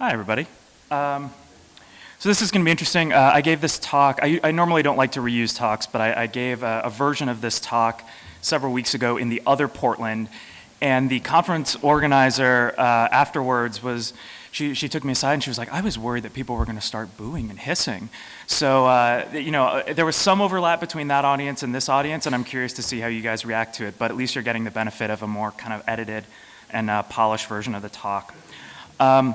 Hi, everybody. Um, so this is going to be interesting. Uh, I gave this talk. I, I, normally don't like to reuse talks, but I, I gave a, a, version of this talk several weeks ago in the other Portland, and the conference organizer uh, afterwards was, she, she took me aside and she was like, I was worried that people were going to start booing and hissing. So, uh, you know, uh, there was some overlap between that audience and this audience, and I'm curious to see how you guys react to it, but at least you're getting the benefit of a more kind of edited and uh, polished version of the talk. Um,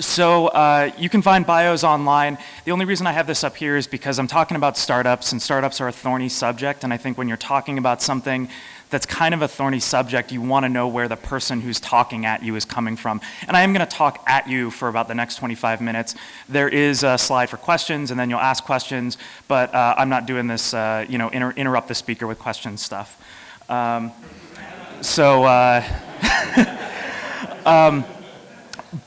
so uh, you can find bios online. The only reason I have this up here is because I'm talking about startups, and startups are a thorny subject, and I think when you're talking about something that's kind of a thorny subject, you want to know where the person who's talking at you is coming from. And I am going to talk at you for about the next 25 minutes. There is a slide for questions, and then you'll ask questions, but uh, I'm not doing this, uh, you know, inter interrupt the speaker with questions stuff. Um, so, uh, um,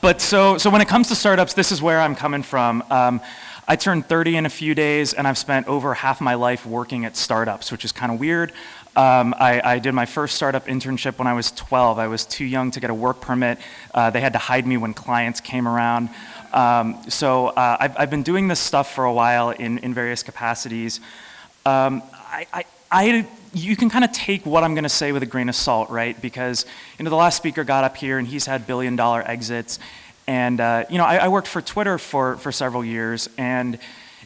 but so, so when it comes to startups, this is where I'm coming from. Um, I turned 30 in a few days, and I've spent over half my life working at startups, which is kind of weird. Um, I, I, did my first startup internship when I was 12. I was too young to get a work permit. Uh, they had to hide me when clients came around. Um, so uh, I've, I've, been doing this stuff for a while in, in various capacities. Um, I, I, I you can kind of take what I'm going to say with a grain of salt, right? Because you know the last speaker got up here and he's had billion dollar exits, and uh, you know I, I, worked for Twitter for for several years, and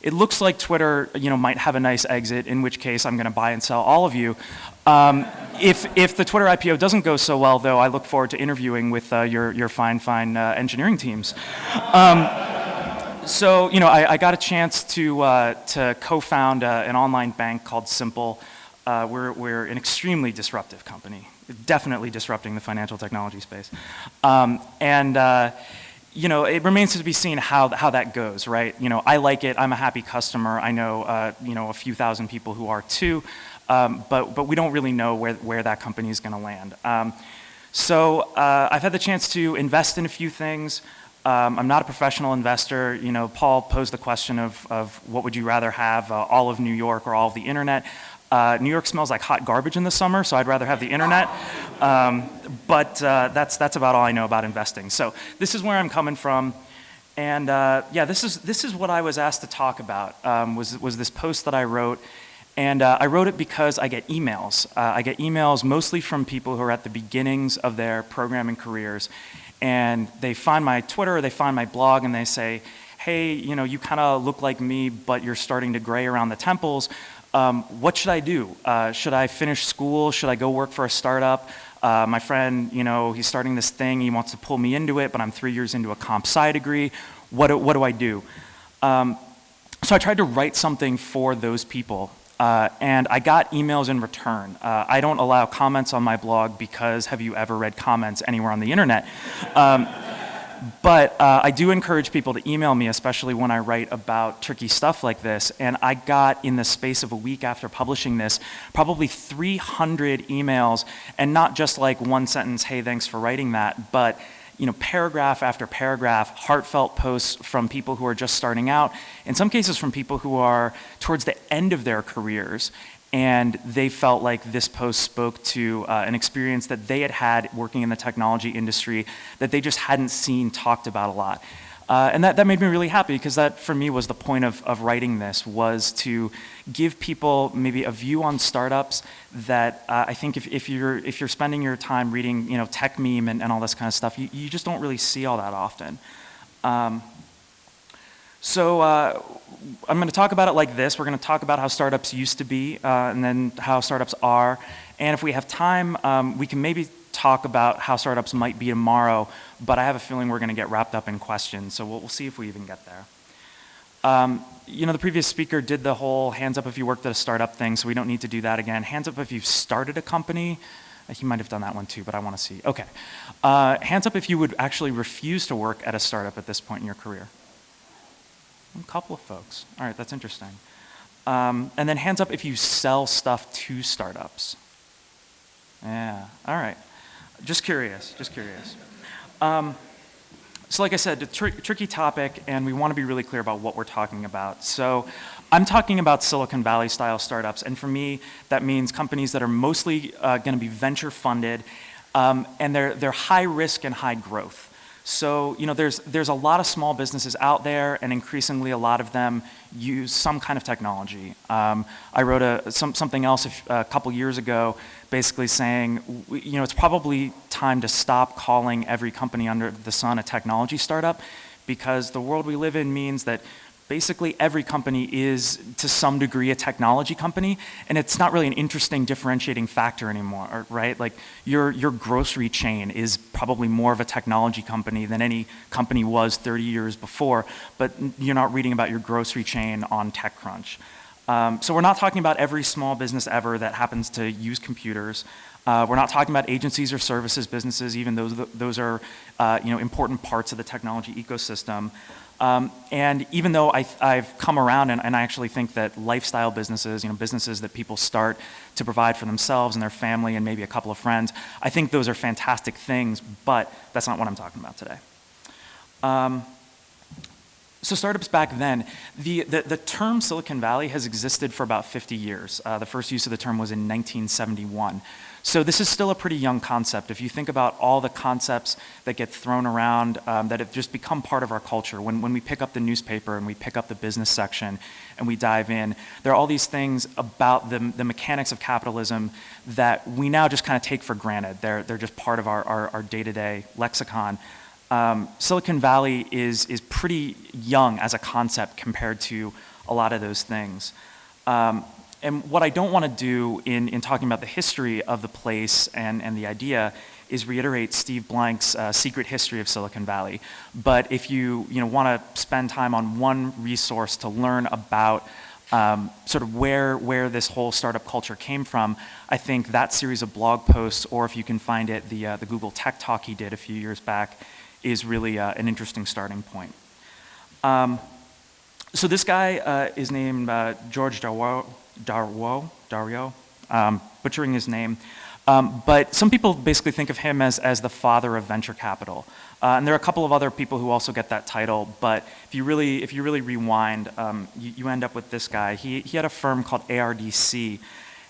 it looks like Twitter you know might have a nice exit, in which case I'm going to buy and sell all of you. Um, if if the Twitter IPO doesn't go so well, though, I look forward to interviewing with uh, your your fine fine uh, engineering teams. Um, so you know I, I, got a chance to uh, to co-found uh, an online bank called Simple. Uh, we're, we're an extremely disruptive company, definitely disrupting the financial technology space. Um, and uh, you know, it remains to be seen how, how that goes, right? You know, I like it, I'm a happy customer, I know, uh, you know, a few thousand people who are too, um, but, but we don't really know where, where that company is gonna land. Um, so uh, I've had the chance to invest in a few things. Um, I'm not a professional investor. You know, Paul posed the question of, of what would you rather have, uh, all of New York or all of the internet. Uh, New York smells like hot garbage in the summer, so I'd rather have the internet. Um, but uh, that's, that's about all I know about investing. So this is where I'm coming from. And uh, yeah, this is, this is what I was asked to talk about, um, was, was this post that I wrote. And uh, I wrote it because I get emails. Uh, I get emails mostly from people who are at the beginnings of their programming careers. And they find my Twitter, or they find my blog, and they say, hey, you know, you kind of look like me, but you're starting to gray around the temples um, what should I do? Uh, should I finish school? Should I go work for a startup? Uh, my friend, you know, he's starting this thing, he wants to pull me into it, but I'm three years into a comp sci degree. What do, what do I do? Um, so I tried to write something for those people, uh, and I got emails in return. Uh, I don't allow comments on my blog because have you ever read comments anywhere on the internet? Um, but uh, I do encourage people to email me, especially when I write about tricky stuff like this. And I got, in the space of a week after publishing this, probably 300 emails, and not just like one sentence, hey, thanks for writing that, but you know, paragraph after paragraph, heartfelt posts from people who are just starting out, in some cases from people who are towards the end of their careers and they felt like this post spoke to uh, an experience that they had had working in the technology industry that they just hadn't seen talked about a lot. Uh, and that, that made me really happy because that for me was the point of, of writing this was to give people maybe a view on startups that uh, I think if, if, you're, if you're spending your time reading you know, Techmeme and, and all this kind of stuff, you, you just don't really see all that often. Um, so uh, I'm going to talk about it like this. We're going to talk about how startups used to be uh, and then how startups are. And if we have time, um, we can maybe talk about how startups might be tomorrow, but I have a feeling we're going to get wrapped up in questions, so we'll, we'll see if we even get there. Um, you know, the previous speaker did the whole hands up if you worked at a startup thing, so we don't need to do that again. Hands up if you've started a company. He might have done that one too, but I want to see. Okay. Uh, hands up if you would actually refuse to work at a startup at this point in your career. A couple of folks. All right, that's interesting. Um, and then hands up if you sell stuff to startups. Yeah, all right. Just curious, just curious. Um, so like I said, a tr tricky topic, and we want to be really clear about what we're talking about. So I'm talking about Silicon Valley style startups, and for me, that means companies that are mostly uh, going to be venture funded, um, and they're, they're high risk and high growth. So, you know, there's, there's a lot of small businesses out there, and increasingly a lot of them use some kind of technology. Um, I wrote a, some, something else a, a couple years ago, basically saying, you know, it's probably time to stop calling every company under the sun a technology startup, because the world we live in means that basically every company is to some degree a technology company and it's not really an interesting differentiating factor anymore right? Like your your grocery chain is probably more of a technology company than any company was 30 years before but you're not reading about your grocery chain on TechCrunch. Um, so we're not talking about every small business ever that happens to use computers. Uh, we're not talking about agencies or services businesses even those those are uh, you know important parts of the technology ecosystem um, and even though I, have come around and, and, I actually think that lifestyle businesses, you know, businesses that people start to provide for themselves and their family and maybe a couple of friends, I think those are fantastic things, but that's not what I'm talking about today. Um, so startups back then, the, the, the, term Silicon Valley has existed for about 50 years. Uh, the first use of the term was in 1971. So this is still a pretty young concept. If you think about all the concepts that get thrown around um, that have just become part of our culture, when, when we pick up the newspaper and we pick up the business section and we dive in, there are all these things about the, the mechanics of capitalism that we now just kind of take for granted. They're, they're just part of our day-to-day -day lexicon. Um, Silicon Valley is, is pretty young as a concept compared to a lot of those things. Um, and what I don't want to do in, in talking about the history of the place and, and the idea is reiterate Steve Blank's uh, secret history of Silicon Valley. But if you, you know, want to spend time on one resource to learn about um, sort of where, where this whole startup culture came from, I think that series of blog posts, or if you can find it, the, uh, the Google Tech Talk he did a few years back, is really uh, an interesting starting point. Um, so this guy uh, is named uh, George Darwo, Darwo, Dario, um, butchering his name. Um, but some people basically think of him as, as the father of venture capital. Uh, and there are a couple of other people who also get that title, but if you really, if you really rewind, um, you, you, end up with this guy. He, he had a firm called ARDC.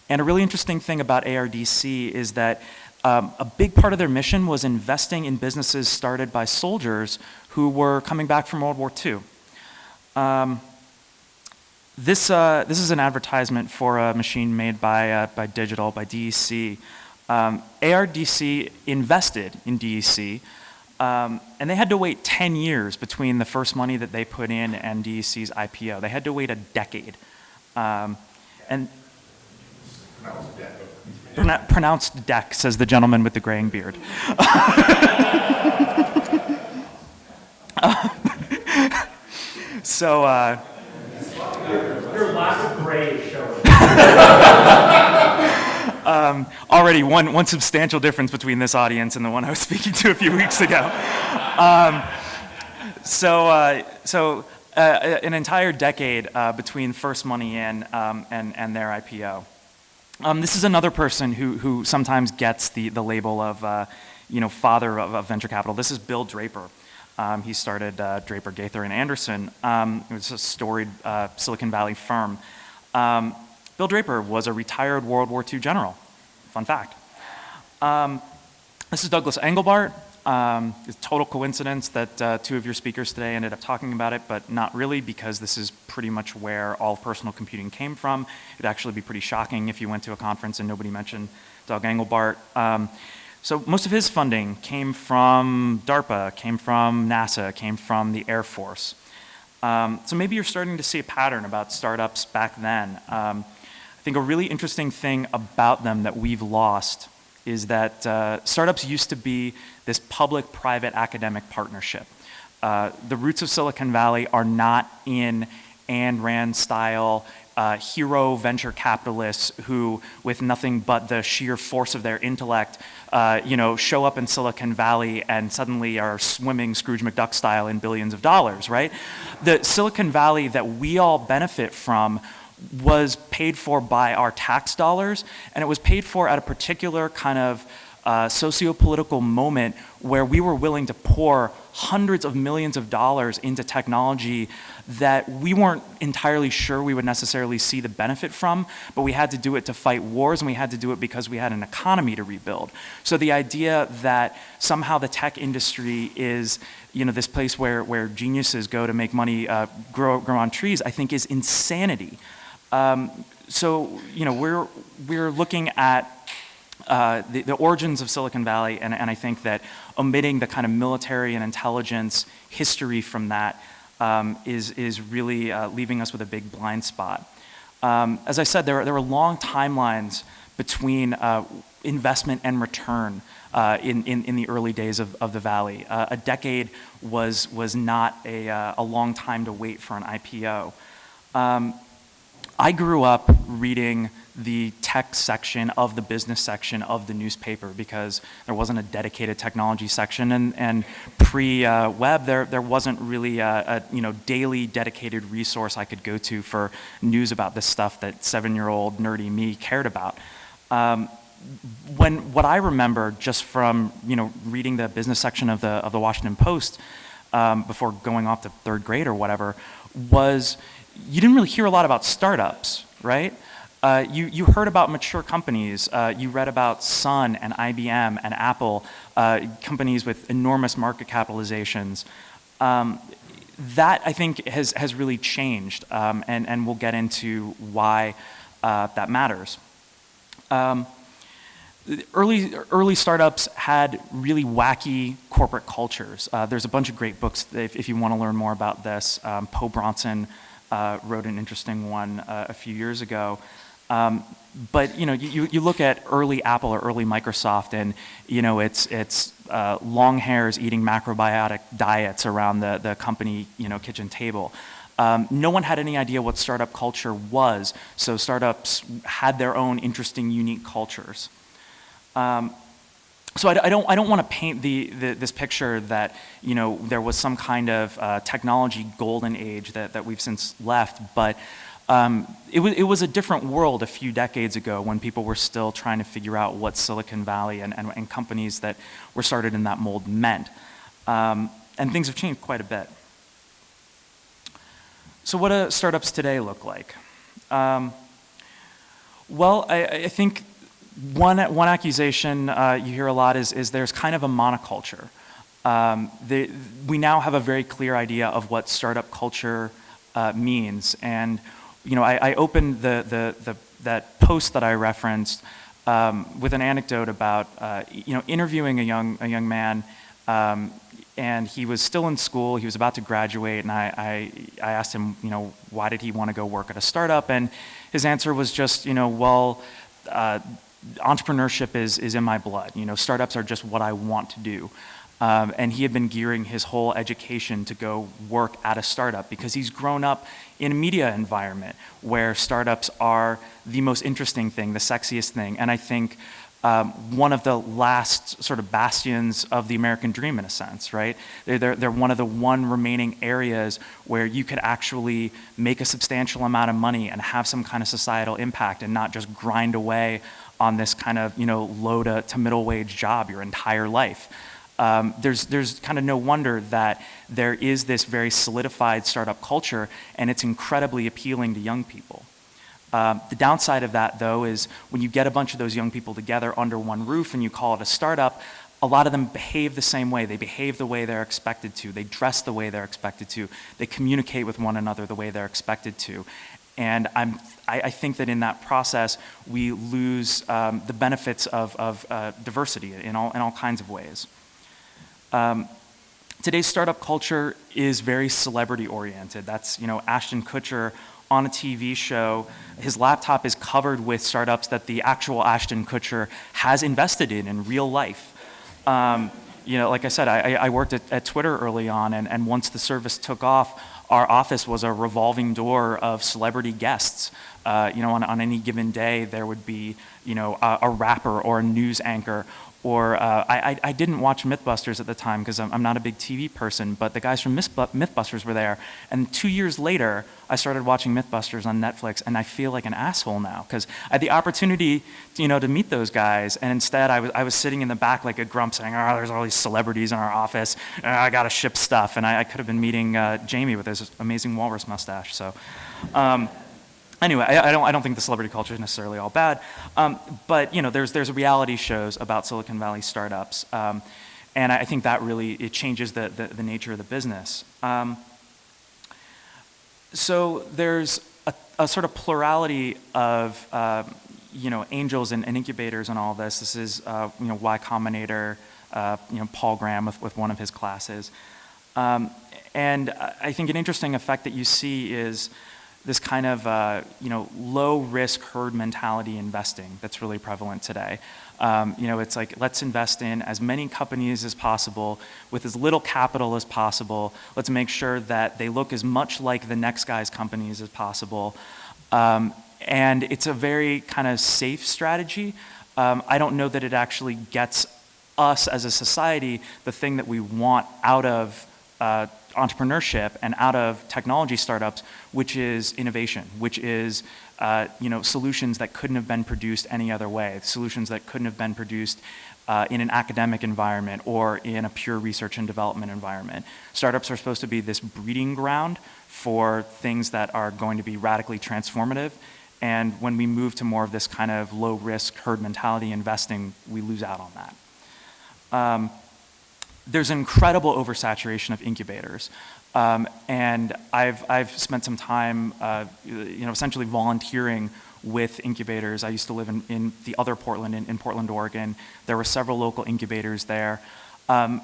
And a really interesting thing about ARDC is that um, a big part of their mission was investing in businesses started by soldiers who were coming back from World War II. Um, this, uh, this is an advertisement for a machine made by, uh, by Digital, by DEC. Um, ARDC invested in DEC, um, and they had to wait 10 years between the first money that they put in and DEC's IPO. They had to wait a decade. Um, and pronounced deck, says the gentleman with the graying beard. so, uh, lack of gray showing. um, already one, one substantial difference between this audience and the one I was speaking to a few weeks ago. Um, so, uh, so uh, an entire decade uh, between first money in um, and, and their IPO. Um, this is another person who, who sometimes gets the, the label of, uh, you know, father of, of venture capital. This is Bill Draper. Um, he started uh, Draper, Gaither, and Anderson. Um, it was a storied uh, Silicon Valley firm. Um, Bill Draper was a retired World War II general. Fun fact. Um, this is Douglas Engelbart. Um, it's total coincidence that uh, two of your speakers today ended up talking about it, but not really because this is pretty much where all personal computing came from. It'd actually be pretty shocking if you went to a conference and nobody mentioned Doug Engelbart. So most of his funding came from DARPA, came from NASA, came from the Air Force. Um, so maybe you're starting to see a pattern about startups back then. Um, I think a really interesting thing about them that we've lost is that uh, startups used to be this public-private academic partnership. Uh, the roots of Silicon Valley are not in Ayn Rand style uh, hero venture capitalists who, with nothing but the sheer force of their intellect, uh, you know, show up in Silicon Valley and suddenly are swimming Scrooge McDuck style in billions of dollars, right? The Silicon Valley that we all benefit from was paid for by our tax dollars, and it was paid for at a particular kind of uh, socio-political moment where we were willing to pour hundreds of millions of dollars into technology that we weren't entirely sure we would necessarily see the benefit from, but we had to do it to fight wars and we had to do it because we had an economy to rebuild. So the idea that somehow the tech industry is you know, this place where, where geniuses go to make money uh, grow, grow on trees, I think is insanity. Um, so, you know, we're, we're looking at uh, the, the, origins of Silicon Valley, and, and, I think that omitting the kind of military and intelligence history from that um, is is, really uh, leaving us with a big blind spot. Um, as I said, there, there were long timelines between uh, investment and return uh, in, in, in, the early days of, of the Valley. Uh, a decade was, was not a, a long time to wait for an IPO. Um, I grew up reading the tech section of the business section of the newspaper because there wasn't a dedicated technology section and, and pre-web uh, there, there wasn't really a, a, you know, daily dedicated resource I could go to for news about this stuff that seven-year-old nerdy me cared about. Um, when, what I remember just from you know, reading the business section of the, of the Washington Post um, before going off to third grade or whatever was you didn't really hear a lot about startups, right? Uh, you, you heard about mature companies. Uh, you read about Sun and IBM and Apple, uh, companies with enormous market capitalizations. Um, that, I think, has, has really changed, um, and, and we'll get into why uh, that matters. Um, early, early startups had really wacky corporate cultures. Uh, there's a bunch of great books if, if you want to learn more about this. Um, Po Bronson uh, wrote an interesting one a few years ago. Um, but you know, you, you look at early Apple or early Microsoft, and you know, it's it's uh, long hairs eating macrobiotic diets around the the company you know kitchen table. Um, no one had any idea what startup culture was, so startups had their own interesting, unique cultures. Um, so I, I, don't, I don't want to paint the, the, this picture that you know, there was some kind of uh, technology golden age that, that we've since left, but um, it, was, it was a different world a few decades ago when people were still trying to figure out what Silicon Valley and, and, and companies that were started in that mold meant. Um, and things have changed quite a bit. So what do startups today look like? Um, well, I, I, think one, one accusation uh, you hear a lot is, is there's kind of a monoculture. Um, we now have a very clear idea of what startup culture uh, means. And you know, I, I opened the, the, the, that post that I referenced um, with an anecdote about, uh, you know, interviewing a young, a young man um, and he was still in school, he was about to graduate, and I, I, I, asked him, you know, why did he want to go work at a startup? And his answer was just, you know, well, uh, entrepreneurship is, is in my blood. You know, startups are just what I want to do. Um, and he had been gearing his whole education to go work at a startup because he's grown up in a media environment where startups are the most interesting thing, the sexiest thing. And I think um, one of the last sort of bastions of the American dream in a sense, right? They're, they're, they're, one of the one remaining areas where you could actually make a substantial amount of money and have some kind of societal impact and not just grind away on this kind of, you know, low to, to middle wage job your entire life um, there's, there's kind of no wonder that there is this very solidified startup culture and it's incredibly appealing to young people. Um, the downside of that though is when you get a bunch of those young people together under one roof and you call it a startup, a lot of them behave the same way. They behave the way they're expected to. They dress the way they're expected to. They communicate with one another the way they're expected to. And I'm, I, I think that in that process, we lose um, the benefits of, of uh, diversity in all, in all kinds of ways. Um, today's startup culture is very celebrity oriented. That's, you know, Ashton Kutcher on a TV show. His laptop is covered with startups that the actual Ashton Kutcher has invested in in real life. Um, you know, like I said, I, I worked at, at, Twitter early on, and, and once the service took off, our office was a revolving door of celebrity guests. Uh, you know, on, on any given day, there would be, you know, a, a rapper or a news anchor or uh, I, I, didn't watch Mythbusters at the time because I'm, I'm, not a big TV person, but the guys from Mythbusters were there. And two years later, I started watching Mythbusters on Netflix, and I feel like an asshole now because I had the opportunity, you know, to meet those guys, and instead I was I was sitting in the back like a grump, saying, "Oh, there's all these celebrities in our office. Uh, I gotta ship stuff," and I, I could have been meeting uh, Jamie with his amazing walrus mustache. So. Um, anyway, I, I, don't, I don't think the celebrity culture is necessarily all bad, um, but you know, there's, there's reality shows about Silicon Valley startups, um, and I think that really, it changes the, the, the nature of the business. Um, so there's a, a, sort of plurality of, uh, you know, angels and, and, incubators and all this. This is, uh, you know, Y Combinator, uh, you know, Paul Graham with, with one of his classes. Um, and I think an interesting effect that you see is this kind of uh, you know low risk herd mentality investing that's really prevalent today. Um, you know, it's like let's invest in as many companies as possible with as little capital as possible. Let's make sure that they look as much like the next guy's companies as possible. Um, and it's a very kind of safe strategy. Um, I don't know that it actually gets us as a society the thing that we want out of uh, entrepreneurship and out of technology startups, which is innovation, which is uh, you know, solutions that couldn't have been produced any other way, solutions that couldn't have been produced uh, in an academic environment or in a pure research and development environment. Startups are supposed to be this breeding ground for things that are going to be radically transformative. And when we move to more of this kind of low risk herd mentality investing, we lose out on that. Um, there's an incredible oversaturation of incubators. Um, and I've, I've spent some time, uh, you know, essentially volunteering with incubators. I used to live in, in the other Portland, in, in Portland, Oregon. There were several local incubators there. Um,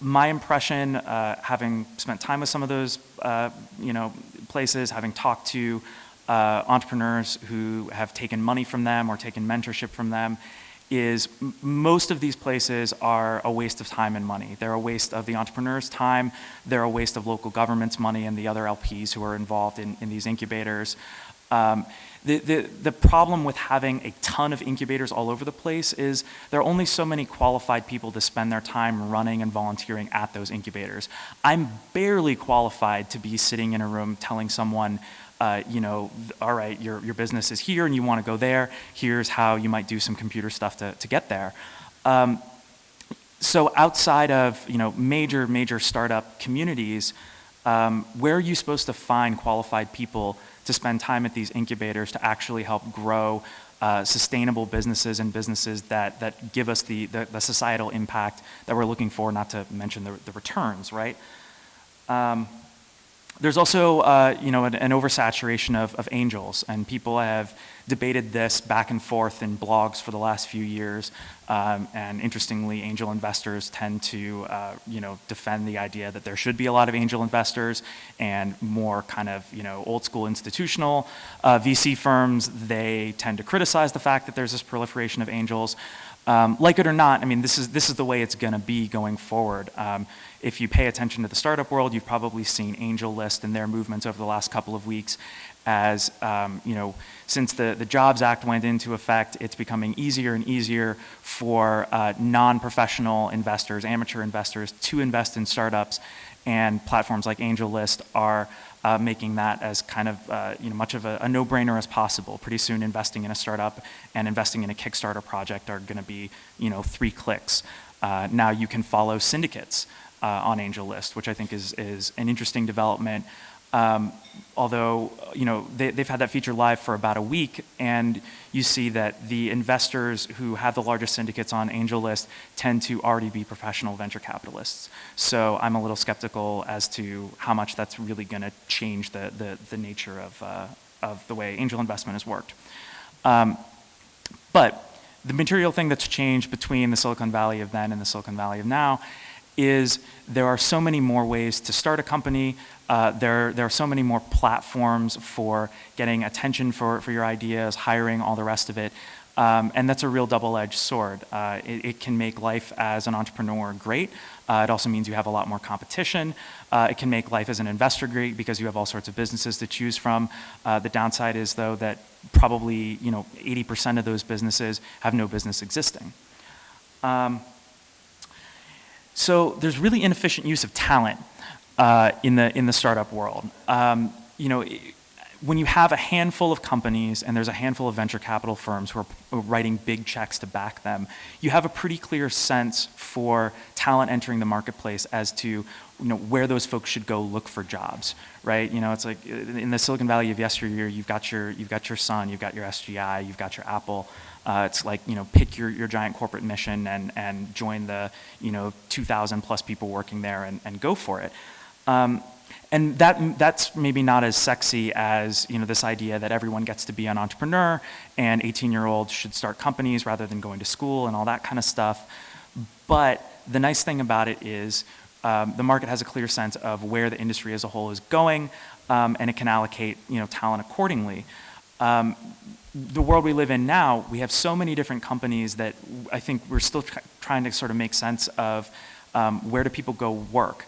my impression, uh, having spent time with some of those, uh, you know, places, having talked to uh, entrepreneurs who have taken money from them or taken mentorship from them, is most of these places are a waste of time and money. They're a waste of the entrepreneur's time, they're a waste of local government's money and the other LPs who are involved in, in these incubators. Um, the, the, the problem with having a ton of incubators all over the place is there are only so many qualified people to spend their time running and volunteering at those incubators. I'm barely qualified to be sitting in a room telling someone, uh, you know, all right, your, your business is here and you want to go there. Here's how you might do some computer stuff to, to get there. Um, so outside of, you know, major, major startup communities, um, where are you supposed to find qualified people to spend time at these incubators to actually help grow uh, sustainable businesses and businesses that, that give us the, the, the, societal impact that we're looking for, not to mention the, the returns, right? Um, there's also, uh, you know, an, an oversaturation of, of, angels, and people have debated this back and forth in blogs for the last few years. Um, and interestingly, angel investors tend to, uh, you know, defend the idea that there should be a lot of angel investors, and more kind of, you know, old school institutional uh, VC firms. They tend to criticize the fact that there's this proliferation of angels. Um, like it or not, I mean, this is, this is the way it's going to be going forward. Um, if you pay attention to the startup world, you've probably seen AngelList and their movements over the last couple of weeks as, um, you know, since the, the Jobs Act went into effect, it's becoming easier and easier for uh, non-professional investors, amateur investors, to invest in startups, and platforms like AngelList are uh, making that as kind of uh, you know, much of a, a no-brainer as possible. Pretty soon investing in a startup and investing in a Kickstarter project are going to be you know, three clicks. Uh, now you can follow syndicates uh, on AngelList, which I think is, is an interesting development. Um, although, you know, they, have had that feature live for about a week, and you see that the investors who have the largest syndicates on AngelList tend to already be professional venture capitalists. So I'm a little skeptical as to how much that's really going to change the, the, the, nature of, uh, of the way angel investment has worked. Um, but the material thing that's changed between the Silicon Valley of then and the Silicon Valley of now is there are so many more ways to start a company. Uh, there, there are so many more platforms for getting attention for, for your ideas, hiring, all the rest of it. Um, and that's a real double-edged sword. Uh, it, it, can make life as an entrepreneur great. Uh, it also means you have a lot more competition. Uh, it can make life as an investor great because you have all sorts of businesses to choose from. Uh, the downside is though that probably you know 80% of those businesses have no business existing. Um, so there's really inefficient use of talent uh, in, the, in the startup world. Um, you know, when you have a handful of companies and there's a handful of venture capital firms who are writing big checks to back them, you have a pretty clear sense for talent entering the marketplace as to you know, where those folks should go look for jobs, right? You know, it's like in the Silicon Valley of yesteryear, you've got your, you've got your Sun, you've got your SGI, you've got your Apple. Uh, it's like, you know, pick your, your giant corporate mission and, and join the, you know, 2,000 plus people working there and, and go for it. Um, and that, that's maybe not as sexy as you know, this idea that everyone gets to be an entrepreneur and 18-year-olds should start companies rather than going to school and all that kind of stuff. But the nice thing about it is um, the market has a clear sense of where the industry as a whole is going um, and it can allocate you know, talent accordingly. Um, the world we live in now, we have so many different companies that I think we're still tr trying to sort of make sense of um, where do people go work.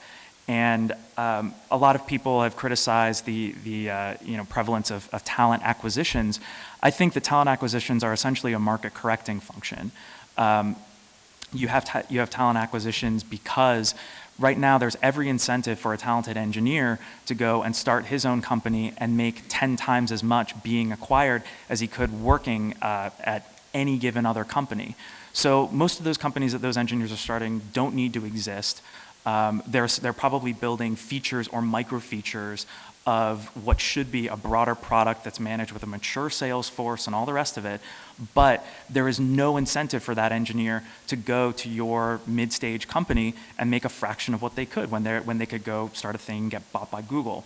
And um, a lot of people have criticized the, the uh, you know, prevalence of, of, talent acquisitions. I think the talent acquisitions are essentially a market correcting function. Um, you, have you have talent acquisitions because right now there's every incentive for a talented engineer to go and start his own company and make 10 times as much being acquired as he could working uh, at any given other company. So most of those companies that those engineers are starting don't need to exist. Um, they're, they're probably building features or micro features of what should be a broader product that's managed with a mature sales force and all the rest of it, but there is no incentive for that engineer to go to your mid-stage company and make a fraction of what they could when, they're, when they could go start a thing, get bought by Google.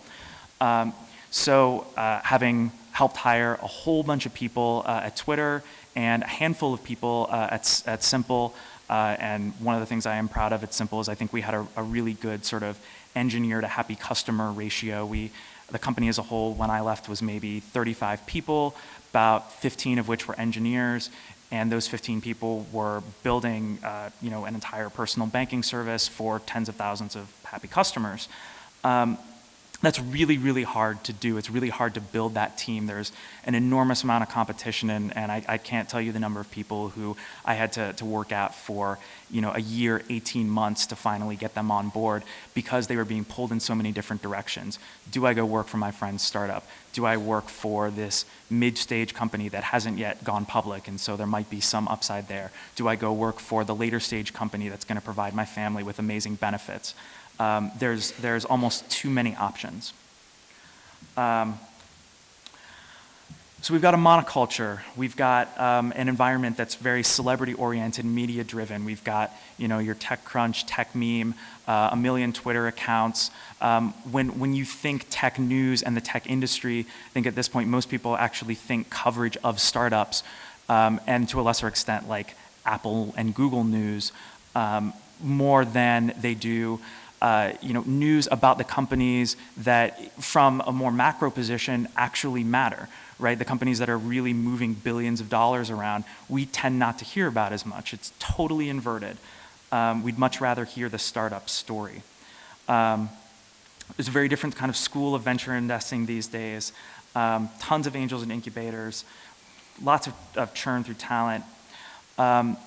Um, so uh, having helped hire a whole bunch of people uh, at Twitter and a handful of people uh, at, at Simple, uh, and one of the things I am proud of at Simple is I think we had a, a really good sort of engineer to happy customer ratio. We, the company as a whole, when I left, was maybe 35 people, about 15 of which were engineers, and those 15 people were building, uh, you know, an entire personal banking service for tens of thousands of happy customers. Um, that's really, really hard to do. It's really hard to build that team. There's an enormous amount of competition, and, and I, I, can't tell you the number of people who I had to, to work at for you know, a year, 18 months to finally get them on board because they were being pulled in so many different directions. Do I go work for my friend's startup? Do I work for this mid-stage company that hasn't yet gone public, and so there might be some upside there? Do I go work for the later stage company that's going to provide my family with amazing benefits? Um, there's, there's almost too many options. Um, so we've got a monoculture. We've got um, an environment that's very celebrity-oriented, media-driven. We've got, you know, your TechCrunch, TechMeme, uh, a million Twitter accounts. Um, when, when you think tech news and the tech industry, I think at this point most people actually think coverage of startups, um, and to a lesser extent like Apple and Google news, um, more than they do uh, you know, news about the companies that from a more macro position actually matter, right? The companies that are really moving billions of dollars around, we tend not to hear about as much. It's totally inverted. Um, we'd much rather hear the startup story. Um, there's a very different kind of school of venture investing these days. Um, tons of angels and incubators, lots of, of churn through talent. Um,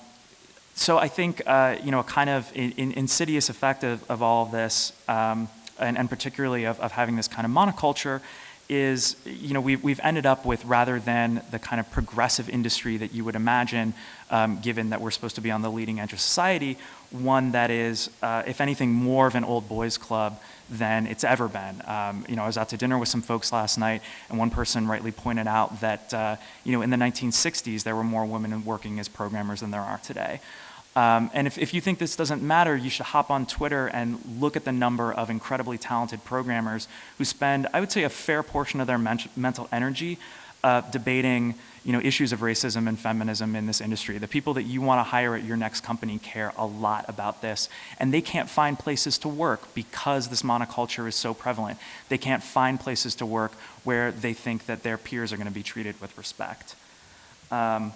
so I think, uh, you know, a kind of in, in insidious effect of, of all of this, um, and, and, particularly of, of, having this kind of monoculture, is, you know, we've, we've ended up with rather than the kind of progressive industry that you would imagine, um, given that we're supposed to be on the leading edge of society, one that is, uh, if anything, more of an old boys club than it's ever been. Um, you know, I was out to dinner with some folks last night, and one person rightly pointed out that, uh, you know, in the 1960s, there were more women working as programmers than there are today. Um, and if, if you think this doesn't matter, you should hop on Twitter and look at the number of incredibly talented programmers who spend, I would say, a fair portion of their men mental energy uh, debating you know, issues of racism and feminism in this industry. The people that you want to hire at your next company care a lot about this, and they can't find places to work because this monoculture is so prevalent. They can't find places to work where they think that their peers are going to be treated with respect. Um,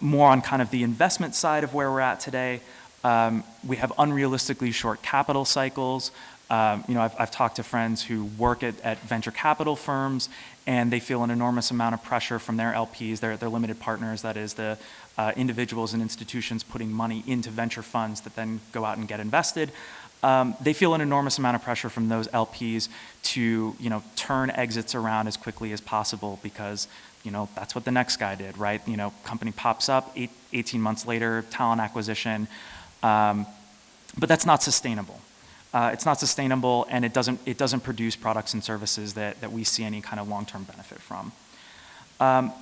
more on kind of the investment side of where we're at today. Um, we have unrealistically short capital cycles. Um, you know, I've, I've, talked to friends who work at, at, venture capital firms and they feel an enormous amount of pressure from their LPs, their, their limited partners, that is the uh, individuals and institutions putting money into venture funds that then go out and get invested. um, they feel an enormous amount of pressure from those LPs to, you know, turn exits around as quickly as possible because, you know, that's what the next guy did, right? You know, company pops up, eight, 18 months later, talent acquisition, um, but that's not sustainable. Uh, it's not sustainable and it doesn't, it doesn't produce products and services that, that we see any kind of long-term benefit from. Um,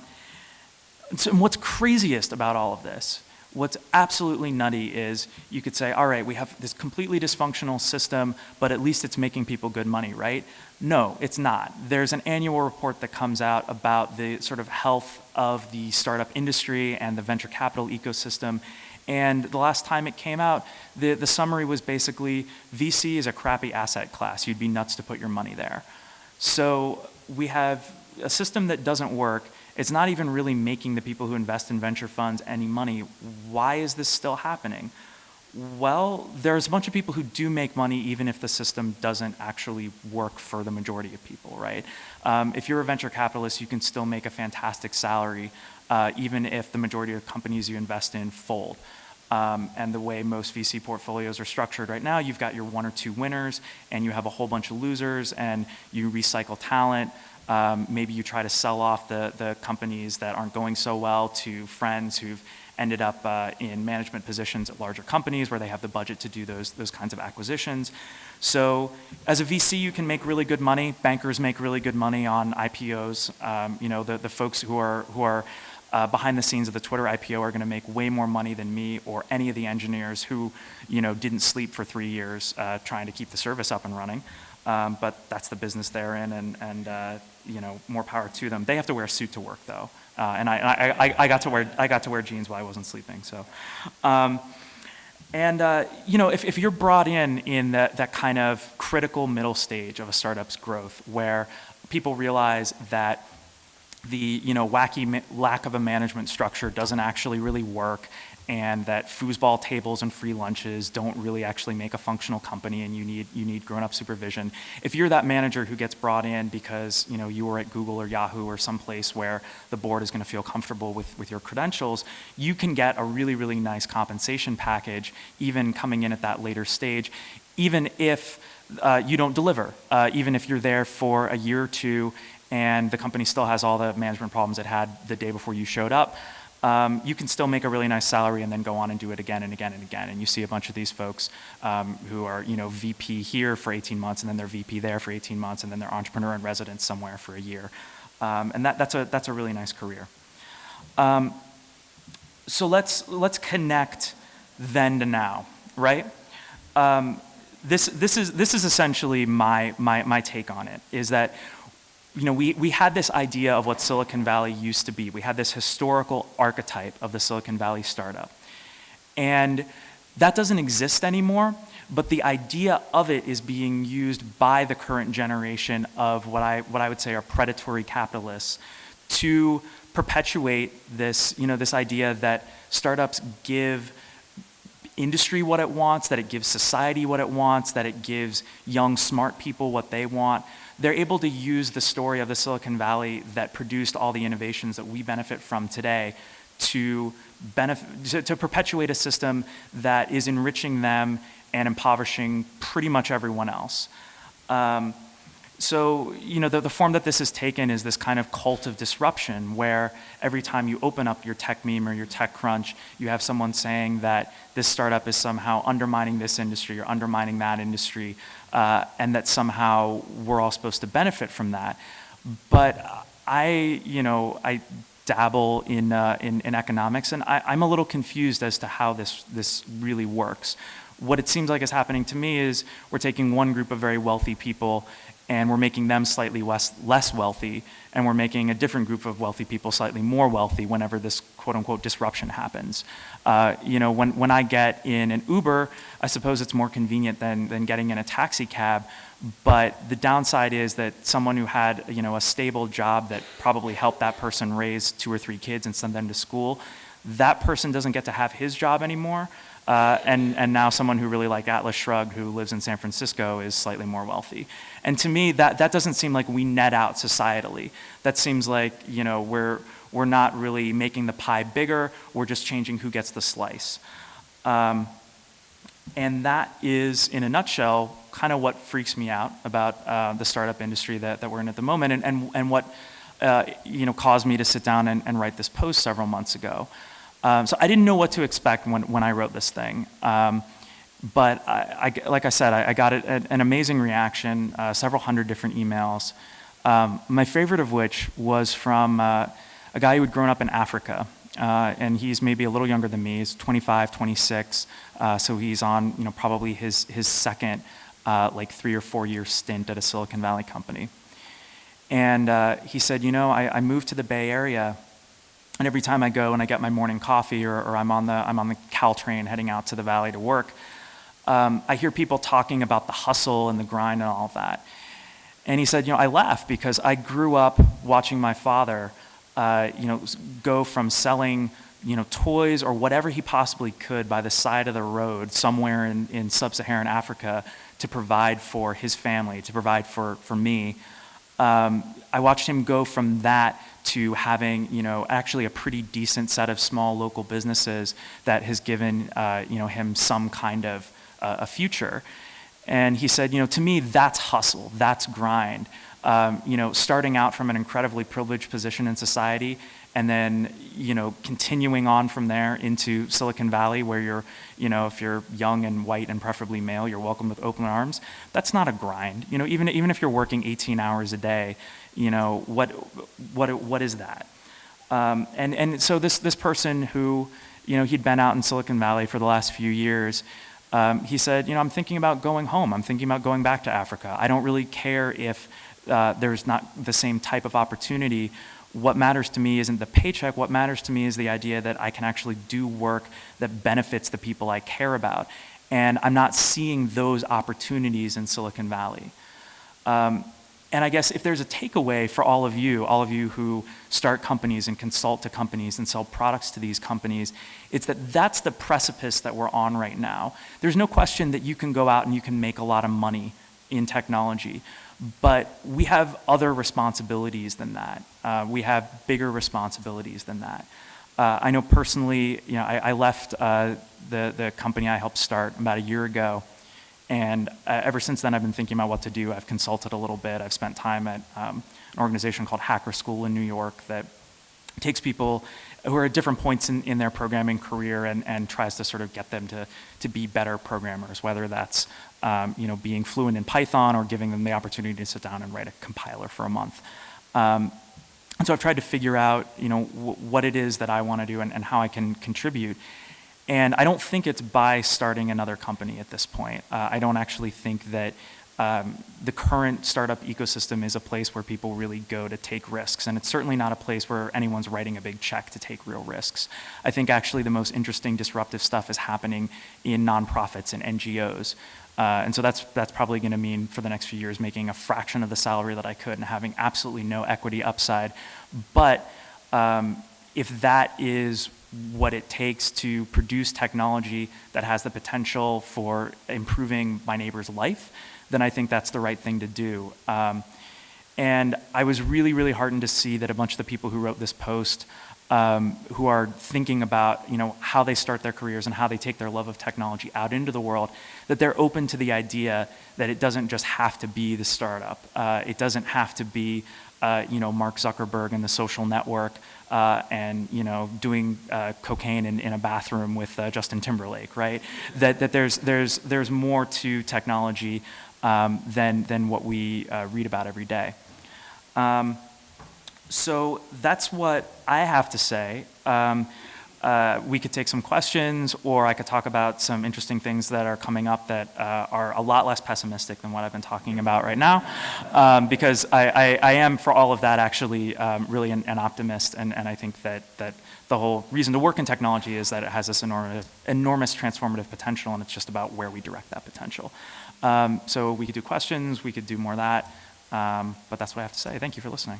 so what's craziest about all of this What's absolutely nutty is you could say, all right, we have this completely dysfunctional system, but at least it's making people good money, right? No, it's not. There's an annual report that comes out about the sort of health of the startup industry and the venture capital ecosystem. And the last time it came out, the, the summary was basically VC is a crappy asset class. You'd be nuts to put your money there. So we have a system that doesn't work it's not even really making the people who invest in venture funds any money. Why is this still happening? Well, there's a bunch of people who do make money even if the system doesn't actually work for the majority of people, right? Um, if you're a venture capitalist, you can still make a fantastic salary uh, even if the majority of companies you invest in fold. Um, and the way most VC portfolios are structured right now, you've got your one or two winners and you have a whole bunch of losers and you recycle talent. Um, maybe you try to sell off the, the companies that aren't going so well to friends who've ended up uh, in management positions at larger companies where they have the budget to do those, those kinds of acquisitions. So as a VC, you can make really good money. Bankers make really good money on IPOs. Um, you know, the, the folks who are, who are uh, behind the scenes of the Twitter IPO are going to make way more money than me or any of the engineers who, you know, didn't sleep for three years uh, trying to keep the service up and running. Um, but that's the business they're in, and, and uh, you know, more power to them. They have to wear a suit to work though. Uh, and I, I, I, got to wear, I got to wear jeans while I wasn't sleeping, so. Um, and uh, you know, if, if you're brought in in that, that kind of critical middle stage of a startup's growth where people realize that the you know, wacky lack of a management structure doesn't actually really work and that foosball tables and free lunches don't really actually make a functional company and you need, you need grown-up supervision. If you're that manager who gets brought in because you, know, you were at Google or Yahoo or someplace where the board is going to feel comfortable with, with your credentials, you can get a really, really nice compensation package even coming in at that later stage, even if uh, you don't deliver, uh, even if you're there for a year or two and the company still has all the management problems it had the day before you showed up um, you can still make a really nice salary and then go on and do it again and again and again. And you see a bunch of these folks um, who are, you know, VP here for 18 months and then they're VP there for 18 months and then they're entrepreneur in residence somewhere for a year. Um, and that, that's, a, that's a really nice career. Um, so let's, let's connect then to now, right? Um, this, this, is, this is essentially my, my, my take on it, is that you know, we, we had this idea of what Silicon Valley used to be. We had this historical archetype of the Silicon Valley startup. And that doesn't exist anymore, but the idea of it is being used by the current generation of what I, what I would say are predatory capitalists to perpetuate this, you know, this idea that startups give industry what it wants, that it gives society what it wants, that it gives young smart people what they want they're able to use the story of the Silicon Valley that produced all the innovations that we benefit from today to, benefit, to, to perpetuate a system that is enriching them and impoverishing pretty much everyone else. Um, so, you know, the, the form that this has taken is this kind of cult of disruption where every time you open up your Techmeme or your TechCrunch, you have someone saying that this startup is somehow undermining this industry or undermining that industry, uh, and that somehow we're all supposed to benefit from that. But I, you know, I dabble in, uh, in, in, economics, and I, I'm a little confused as to how this, this really works. What it seems like is happening to me is we're taking one group of very wealthy people and we're making them slightly less, less wealthy, and we're making a different group of wealthy people slightly more wealthy whenever this quote unquote disruption happens. Uh, you know, when, when I get in an Uber, I suppose it's more convenient than, than getting in a taxi cab, but the downside is that someone who had, you know, a stable job that probably helped that person raise two or three kids and send them to school, that person doesn't get to have his job anymore. Uh, and, and now someone who really like Atlas Shrugged who lives in San Francisco is slightly more wealthy. And to me, that, that doesn't seem like we net out societally. That seems like, you know, we're, we're not really making the pie bigger, we're just changing who gets the slice. Um, And that is, in a nutshell, kind of what freaks me out about uh, the startup industry that, that we're in at the moment and, and, and what uh, you know, caused me to sit down and, and write this post several months ago. Um, so I didn't know what to expect when, when I wrote this thing. Um, but I, I, like I said, I, I got an amazing reaction, uh, several hundred different emails. Um, my favorite of which was from uh, a guy who had grown up in Africa. Uh, and he's maybe a little younger than me. He's 25, 26. Uh, so he's on, you know, probably his, his second, uh, like three or four year stint at a Silicon Valley company. And uh, he said, you know, I, I moved to the Bay Area and every time I go and I get my morning coffee or, or I'm, on the, I'm on the Caltrain heading out to the valley to work, um, I hear people talking about the hustle and the grind and all of that. And he said, you know, I laugh because I grew up watching my father, uh, you know, go from selling, you know, toys or whatever he possibly could by the side of the road somewhere in, in sub-Saharan Africa to provide for his family, to provide for, for me. Um, I watched him go from that to having, you know, actually a pretty decent set of small local businesses that has given, uh, you know, him some kind of uh, a future. And he said, you know, to me, that's hustle, that's grind. Um, you know, starting out from an incredibly privileged position in society and then, you know, continuing on from there into Silicon Valley where you're, you know, if you're young and white and preferably male, you're welcome with open arms. That's not a grind. You know, even, even if you're working 18 hours a day, you know, what, what, what is that? Um, and, and so this, this person who, you know, he'd been out in Silicon Valley for the last few years, um, he said, you know, I'm thinking about going home. I'm thinking about going back to Africa. I don't really care if uh, there's not the same type of opportunity. What matters to me isn't the paycheck. What matters to me is the idea that I can actually do work that benefits the people I care about. And I'm not seeing those opportunities in Silicon Valley. Um, and I guess if there's a takeaway for all of you, all of you who start companies and consult to companies and sell products to these companies, it's that that's the precipice that we're on right now. There's no question that you can go out and you can make a lot of money in technology, but we have other responsibilities than that. Uh, we have bigger responsibilities than that. Uh, I know personally, you know, I, I left uh, the, the company I helped start about a year ago and uh, ever since then, I've been thinking about what to do. I've consulted a little bit. I've spent time at um, an organization called Hacker School in New York that takes people who are at different points in, in their programming career and, and tries to sort of get them to, to be better programmers, whether that's um, you know, being fluent in Python or giving them the opportunity to sit down and write a compiler for a month. Um, and so I've tried to figure out you know, what it is that I want to do and, and how I can contribute. And I don't think it's by starting another company at this point. Uh, I don't actually think that um, the current startup ecosystem is a place where people really go to take risks. And it's certainly not a place where anyone's writing a big check to take real risks. I think actually the most interesting disruptive stuff is happening in nonprofits and NGOs. Uh, and so that's, that's probably going to mean for the next few years making a fraction of the salary that I could and having absolutely no equity upside. But um, if that is what it takes to produce technology that has the potential for improving my neighbor's life, then I think that's the right thing to do. Um, and I was really, really heartened to see that a bunch of the people who wrote this post um, who are thinking about you know, how they start their careers and how they take their love of technology out into the world, that they're open to the idea that it doesn't just have to be the startup. Uh, it doesn't have to be uh, you know, Mark Zuckerberg and the social network uh, and you know doing uh, cocaine in, in a bathroom with uh, Justin Timberlake, right? That, that there's, there's, there's more to technology um, than, than what we uh, read about every day. Um, so that's what I have to say. Um, uh, we could take some questions or I could talk about some interesting things that are coming up that uh, are a lot less pessimistic than what I've been talking about right now. Um, because I, I, I, am, for all of that, actually um, really an, an, optimist and, and I think that, that the whole reason to work in technology is that it has this enormous, enormous transformative potential and it's just about where we direct that potential. Um, so we could do questions, we could do more of that, um, but that's what I have to say. Thank you for listening.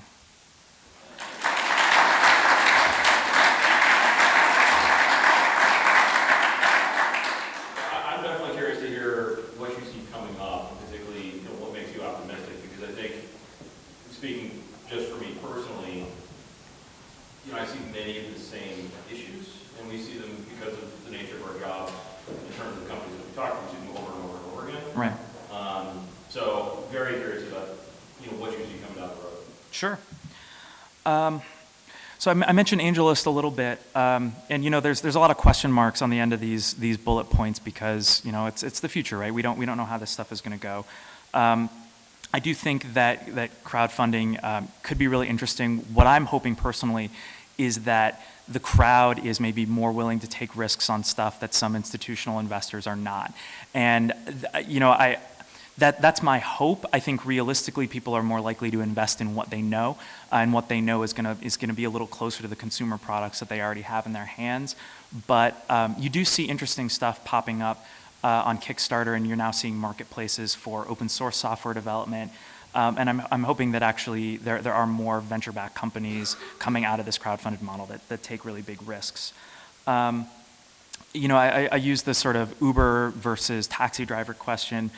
speaking just for me personally, you know, I see many of the same issues and we see them because of the nature of our job in terms of the companies that we talk to, we see them over and over and over again. Right. Um, so very curious about, you know, what you see coming down the road. Sure. Um, So I mentioned AngelList a little bit, um, and you know, there's there's a lot of question marks on the end of these these bullet points because you know it's it's the future, right? We don't we don't know how this stuff is going to go. Um, I do think that that crowdfunding um, could be really interesting. What I'm hoping personally is that the crowd is maybe more willing to take risks on stuff that some institutional investors are not, and you know I that, that's my hope. I think realistically, people are more likely to invest in what they know, uh, and what they know is going to is to be a little closer to the consumer products that they already have in their hands. But um, you do see interesting stuff popping up uh, on Kickstarter, and you're now seeing marketplaces for open source software development. Um, and I'm, I'm hoping that actually there, there are more venture-backed companies coming out of this crowdfunded model that, that take really big risks. Um, you know, I, I- I use this sort of Uber versus taxi driver question.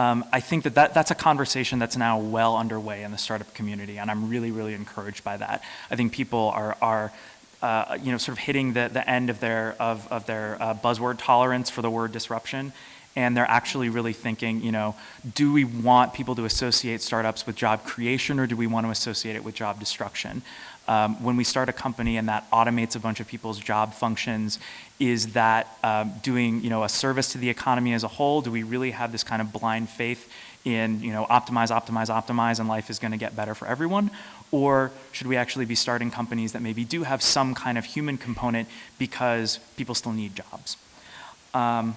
Um, I think that, that that's a conversation that's now well underway in the startup community, and I'm really, really encouraged by that. I think people are, are uh, you know, sort of hitting the, the end of their, of, of their uh, buzzword tolerance for the word disruption, and they're actually really thinking, you know, do we want people to associate startups with job creation, or do we want to associate it with job destruction? Um, when we start a company and that automates a bunch of people's job functions, is that um, doing you know a service to the economy as a whole? Do we really have this kind of blind faith in you know optimize, optimize, optimize, and life is going to get better for everyone? Or should we actually be starting companies that maybe do have some kind of human component because people still need jobs? Um,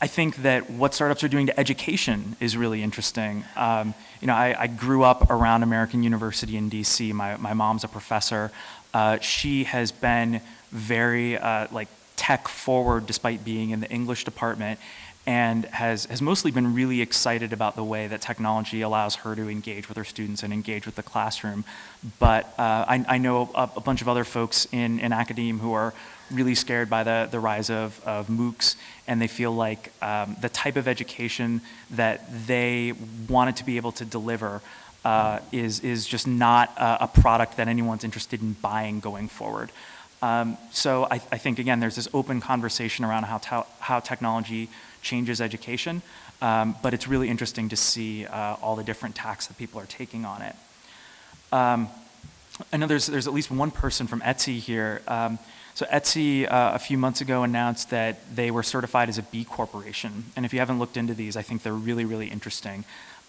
I think that what startups are doing to education is really interesting. Um, you know, I, I, grew up around American University in DC. My, my mom's a professor. Uh, she has been very uh, like tech forward despite being in the English department and has, has mostly been really excited about the way that technology allows her to engage with her students and engage with the classroom. But uh, I, I, know a, a, bunch of other folks in, in academia who are really scared by the, the rise of, of MOOCs, and they feel like um, the type of education that they wanted to be able to deliver uh, is, is just not a, a, product that anyone's interested in buying going forward. Um, so I, I, think, again, there's this open conversation around how, how technology changes education, um, but it's really interesting to see uh, all the different tacks that people are taking on it. Um, I know there's, there's at least one person from Etsy here. Um, so Etsy uh, a few months ago announced that they were certified as a B Corporation. And if you haven't looked into these, I think they're really, really interesting.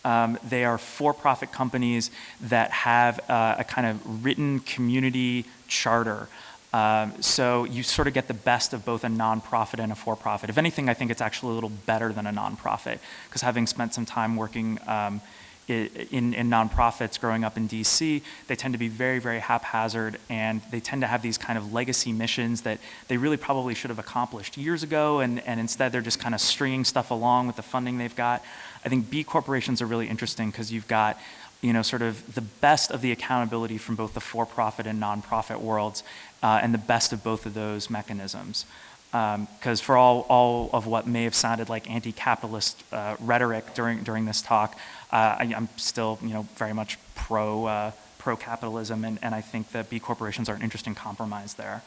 Um, they are for-profit companies that have uh, a kind of written community charter. Um, so you sort of get the best of both a nonprofit and a for-profit. If anything, I think it's actually a little better than a nonprofit because having spent some time working um, in, in nonprofits growing up in DC, they tend to be very, very haphazard and they tend to have these kind of legacy missions that they really probably should have accomplished years ago and, and instead they're just kind of stringing stuff along with the funding they've got. I think B corporations are really interesting because you've got you know, sort of the best of the accountability from both the for-profit and nonprofit worlds uh, and the best of both of those mechanisms because um, for all, all of what may have sounded like anti-capitalist uh, rhetoric during, during this talk, uh, I, am still you know, very much pro, uh, pro-capitalism, and, and I think that B corporations are an interesting compromise there.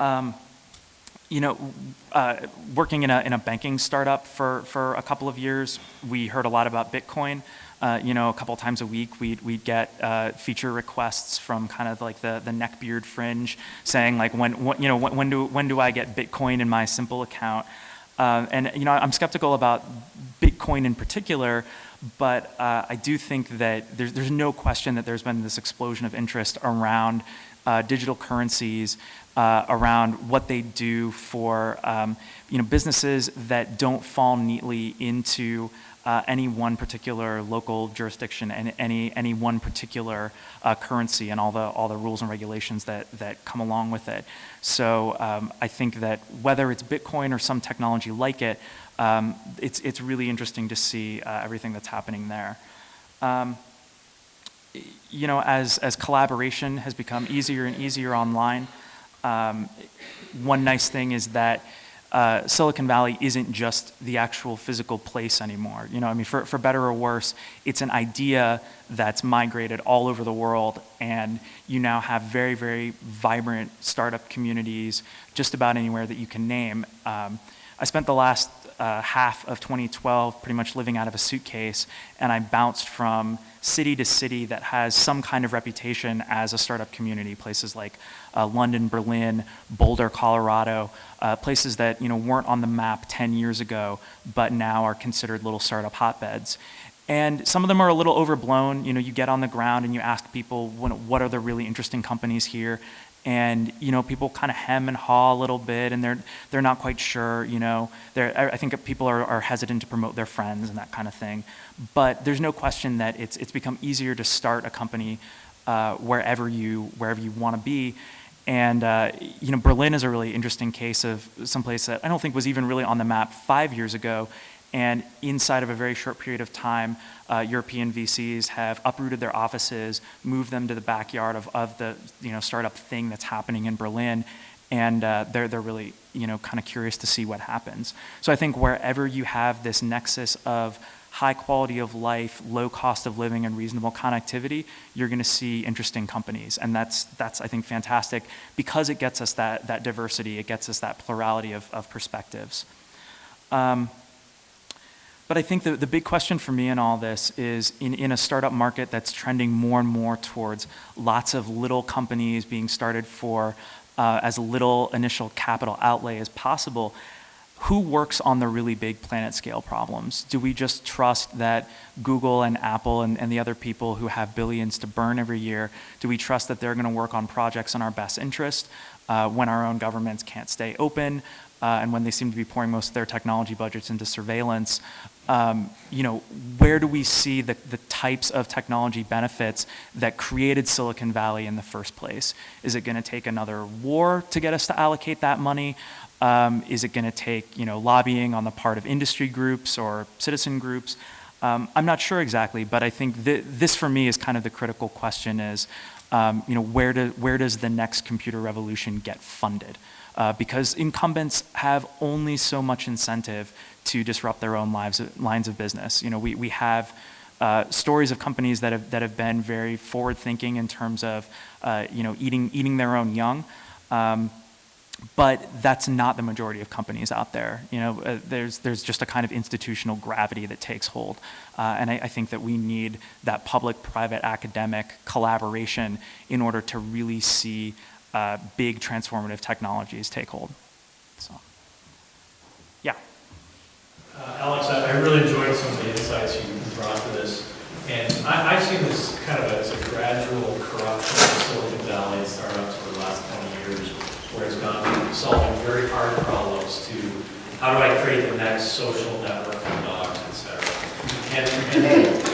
Um, you know, uh, working in a, in a banking startup for, for a couple of years, we heard a lot about Bitcoin uh, you know, a couple times a week, we'd, we'd get uh, feature requests from kind of like the, the neckbeard fringe saying like, when, when you know, when, when, do, when do I get Bitcoin in my simple account? Uh, and, you know, I'm skeptical about Bitcoin in particular, but uh, I do think that there's, there's no question that there's been this explosion of interest around uh, digital currencies, around what they do for um, you know, businesses that don't fall neatly into uh, any one particular local jurisdiction and any, any one particular uh, currency and all the, all the rules and regulations that, that come along with it. So um, I think that whether it's Bitcoin or some technology like it, um, it's, it's really interesting to see uh, everything that's happening there. Um, you know, as, as collaboration has become easier and easier online, um, one nice thing is that uh, Silicon Valley isn't just the actual physical place anymore. You know, I mean, for, for better or worse, it's an idea that's migrated all over the world, and you now have very, very vibrant startup communities just about anywhere that you can name. Um, I spent the last uh, half of 2012 pretty much living out of a suitcase, and I bounced from city to city that has some kind of reputation as a startup community. Places like uh, London, Berlin, Boulder, Colorado, uh, places that you know weren't on the map 10 years ago, but now are considered little startup hotbeds. And some of them are a little overblown. You know, you get on the ground and you ask people, what are the really interesting companies here? and you know people kind of hem and haw a little bit and they're they're not quite sure you know they're, I I think people are, are hesitant to promote their friends and that kind of thing but there's no question that it's it's become easier to start a company uh, wherever you wherever you want to be. And uh, you know Berlin is a really interesting case of someplace that I don't think was even really on the map five years ago. And inside of a very short period of time, uh, European VCs have uprooted their offices, moved them to the backyard of, of the you know, startup thing that's happening in Berlin, and uh, they're, they're really you know, kind of curious to see what happens. So I think wherever you have this nexus of high quality of life, low cost of living, and reasonable connectivity, you're going to see interesting companies. And that's, that's I think, fantastic because it gets us that, that diversity, it gets us that plurality of, of perspectives. Um, but I think the, the big question for me in all this is in, in a startup market that's trending more and more towards lots of little companies being started for uh, as little initial capital outlay as possible, who works on the really big planet scale problems? Do we just trust that Google and Apple and, and the other people who have billions to burn every year, do we trust that they're going to work on projects in our best interest uh, when our own governments can't stay open? Uh, and when they seem to be pouring most of their technology budgets into surveillance, um, you know, where do we see the, the types of technology benefits that created Silicon Valley in the first place? Is it going to take another war to get us to allocate that money? Um, is it going to take, you know, lobbying on the part of industry groups or citizen groups? Um, I'm not sure exactly, but I think th this for me is kind of the critical question is, um, you know, where, do, where does the next computer revolution get funded? Uh, because incumbents have only so much incentive to disrupt their own lives, lines of business. You know, we, we have uh, stories of companies that have, that have been very forward thinking in terms of, uh, you know, eating, eating their own young. Um, but that's not the majority of companies out there. You know, uh, there's, there's just a kind of institutional gravity that takes hold. Uh, and I, I, think that we need that public-private academic collaboration in order to really see uh, big transformative technologies take hold. So. Uh, Alex, I, I really enjoyed some of the insights you brought to this. And I, I've seen this kind of as a gradual corruption of Silicon Valley startups for the last 20 years, where it's gone from solving very hard problems to how do I create the next social network for dogs, et cetera. And, and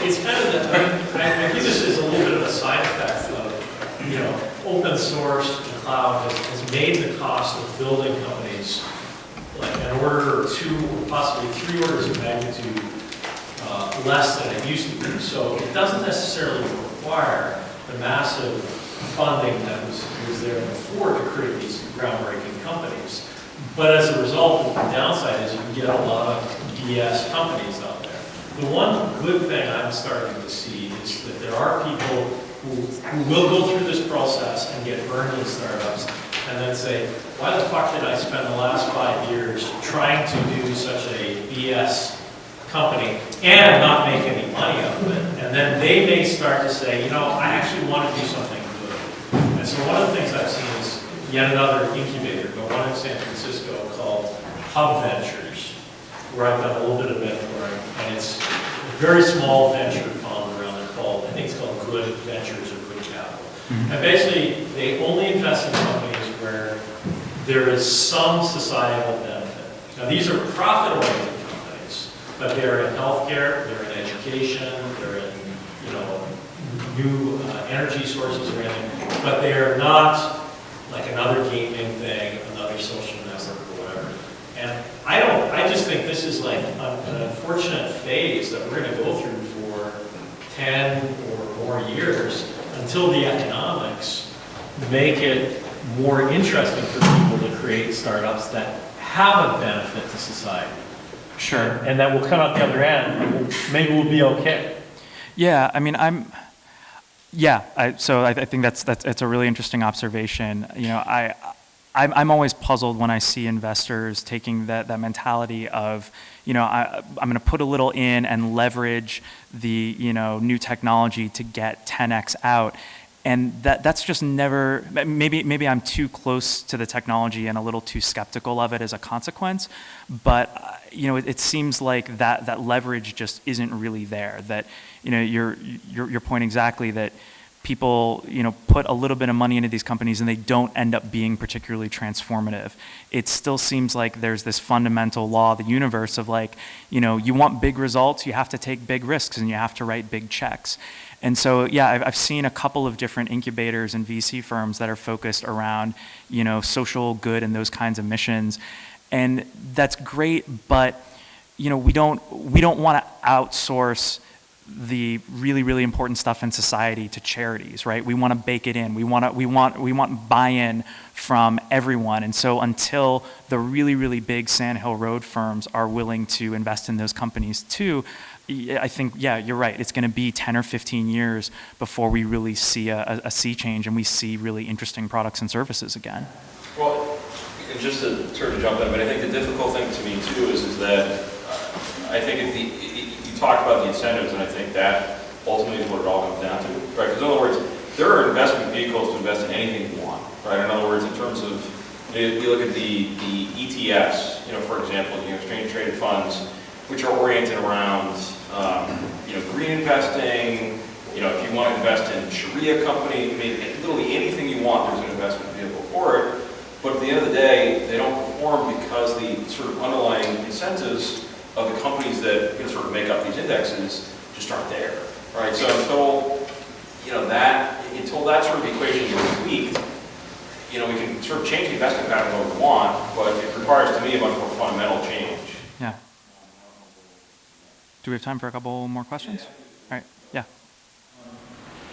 it's kind of, the, I, I, think this is a little bit of a side effect of, you know, open source and cloud has, has made the cost of building companies an order or two, or possibly three orders of magnitude uh, less than it used to be. So it doesn't necessarily require the massive funding that was, was there before to create these groundbreaking companies. But as a result, the downside is you get a lot of BS companies out there. The one good thing I'm starting to see is that there are people who, who will go through this process and get burned in startups and then say, why the fuck did I spend the last five years trying to do such a BS company and not make any money out of it? And then they may start to say, you know, I actually want to do something good. And so one of the things I've seen is yet another incubator, but one in San Francisco called Hub Ventures, where I've done a little bit of mentoring, and it's a very small venture fund around there called, I think it's called Good Ventures or Good Capital. Mm -hmm. And basically, they only invest in companies where there is some societal benefit. Now these are profit-oriented companies, but they're in healthcare, they're in education, they're in you know new uh, energy sources or anything, but they are not like another gaming thing, another social network or whatever. And I don't, I just think this is like an, unfortunate phase that we're going to go through for 10 or more years until the economics make it more interesting for people to create startups that have a benefit to society. Sure. And that we'll come out the other end, maybe we'll be okay. Yeah, I mean, I'm, yeah, I, so I, I think that's, that's, it's a really interesting observation. You know, I, I'm, I'm always puzzled when I see investors taking that, that mentality of, you know, I, I'm going to put a little in and leverage the, you know, new technology to get 10x out. And that, that's just never, maybe, maybe I'm too close to the technology and a little too skeptical of it as a consequence. But, uh, you know, it, it seems like that, that leverage just isn't really there. That, you know, your, your, your point exactly that people, you know, put a little bit of money into these companies and they don't end up being particularly transformative. It still seems like there's this fundamental law of the universe of like, you know, you want big results, you have to take big risks and you have to write big checks. And so, yeah, I've, I've seen a couple of different incubators and VC firms that are focused around, you know, social good and those kinds of missions. And that's great, but, you know, we don't, we don't want to outsource the really, really important stuff in society to charities, right? We want to bake it in. We want to, we want, we want buy-in from everyone. And so until the really, really big Sand Hill Road firms are willing to invest in those companies too, I think, yeah, you're right. It's going to be 10 or 15 years before we really see a, a, a sea change and we see really interesting products and services again. Well, and just to sort of jump in, but I think the difficult thing to me too is, is that uh, I think if the, y- you talked about the incentives, and I think that ultimately is what it all comes down to, right? Because in other words, there are investment vehicles to invest in anything you want, right? In other words, in terms of, if you look at the, the ETFs, you know, for example, you know, exchange traded funds, which are oriented around, um, you know, green investing, you know, if you want to invest in Sharia company, I mean, literally anything you want, there's an investment vehicle for it. But at the end of the day, they don't perform because the sort of underlying incentives of the companies that sort of make up these indexes just aren't there, right? So until, you know, that, until that sort of equation gets tweaked, you know, we can sort of change the investment pattern what we want, but it requires to me a much more fundamental change. Do we have time for a couple more questions? All right, yeah.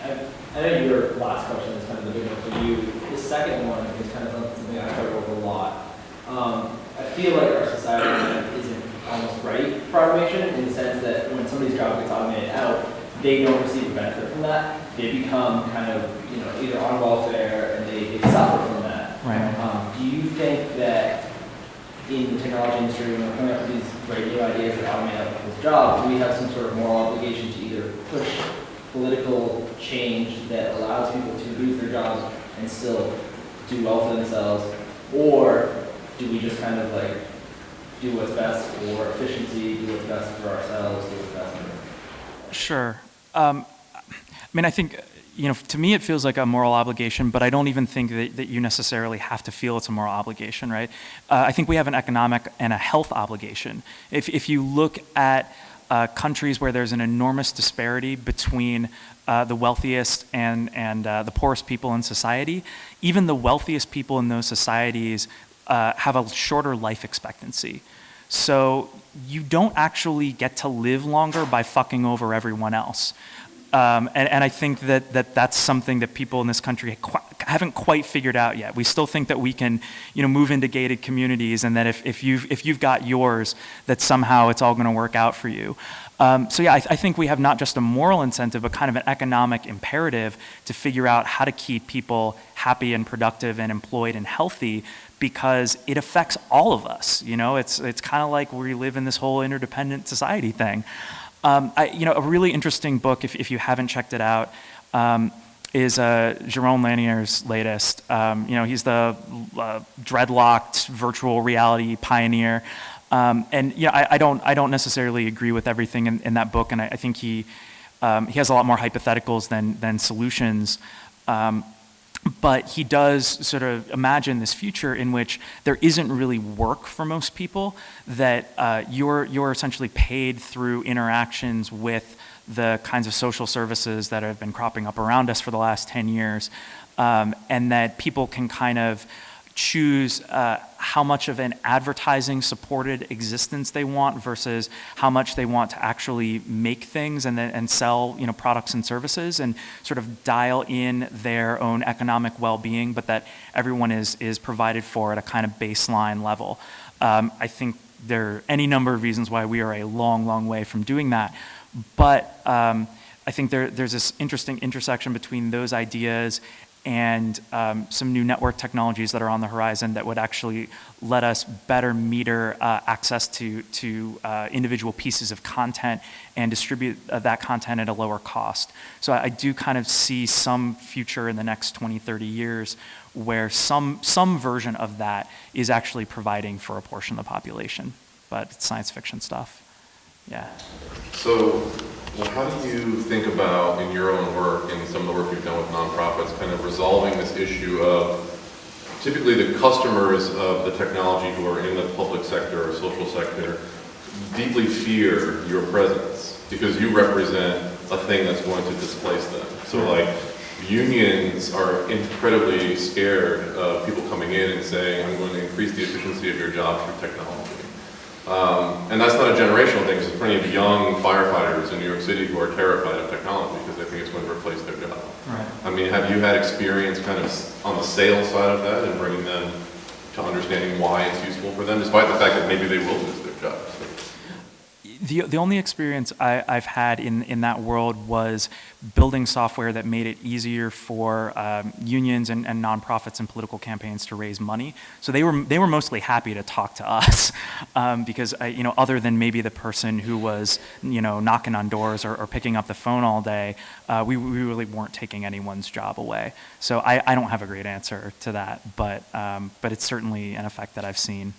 I I know your last question is kind of the big one for you. The second one is kind of something I cover over a lot. Um, I feel like our society isn't almost right for automation in the sense that when somebody's job gets automated out, they don't receive a benefit from that. They become kind of, you know, either on welfare and they, they suffer from that. Right. Um, do you think that in the technology industry, when we're coming up with these great new ideas that automate other people's jobs, do we have some sort of moral obligation to either push political change that allows people to lose their jobs and still do well for themselves? Or do we just kind of like do what's best for efficiency, do what's best for ourselves, do what's best for Sure. Um, I mean, I think, you know, to me it feels like a moral obligation, but I don't even think that, that you necessarily have to feel it's a moral obligation, right? Uh, I think we have an economic and a health obligation. If, if you look at uh, countries where there's an enormous disparity between uh, the wealthiest and, and uh, the poorest people in society, even the wealthiest people in those societies uh, have a shorter life expectancy. So you don't actually get to live longer by fucking over everyone else. Um, and, and I think that, that that's something that people in this country qu- haven't quite figured out yet. We still think that we can, you know, move into gated communities and that if, if, you've, if you've got yours, that somehow it's all going to work out for you. Um, so yeah, I, I think we have not just a moral incentive, but kind of an economic imperative to figure out how to keep people happy and productive and employed and healthy because it affects all of us. You know, it's, it's kind of like we live in this whole interdependent society thing. Um, I, you know, a really interesting book, if, if you haven't checked it out, um, is uh, Jaron Lanier's latest. Um, you know, he's the uh, dreadlocked virtual reality pioneer. Um, and know, I, I, don't, I don't necessarily agree with everything in, in that book, and I, I think he, um, he has a lot more hypotheticals than, than solutions. But he does sort of imagine this future in which there isn't really work for most people, that uh, you're, you're essentially paid through interactions with the kinds of social services that have been cropping up around us for the last 10 years, um, and that people can kind of choose uh, how much of an advertising supported existence they want versus how much they want to actually make things and, then, and sell you know, products and services and sort of dial in their own economic well-being, but that everyone is, is provided for at a kind of baseline level. Um, I think there are any number of reasons why we are a long, long way from doing that. But um, I think there, there's this interesting intersection between those ideas and um, some new network technologies that are on the horizon that would actually let us better meter uh, access to, to uh, individual pieces of content and distribute uh, that content at a lower cost. So I, I do kind of see some future in the next 20, 30 years where some, some version of that is actually providing for a portion of the population. But it's science fiction stuff. Yeah. So, well, how do you think about, in your own work and some of the work you've done with nonprofits, kind of resolving this issue of typically the customers of the technology who are in the public sector or social sector deeply fear your presence because you represent a thing that's going to displace them. So like unions are incredibly scared of people coming in and saying, I'm going to increase the efficiency of your job through technology. Um, and that's not a generational thing, because there's plenty of young firefighters in New York City who are terrified of technology because they think it's going to replace their job. Right. I mean, have you had experience kind of on the sales side of that and bringing them to understanding why it's useful for them, despite the fact that maybe they will lose their jobs? The, the only experience I, I've had in, in that world was building software that made it easier for um, unions and, and nonprofits and political campaigns to raise money. So they were, they were mostly happy to talk to us um, because, I, you know, other than maybe the person who was, you know, knocking on doors or, or picking up the phone all day, uh, we, we really weren't taking anyone's job away. So I, I don't have a great answer to that, but, um, but it's certainly an effect that I've seen.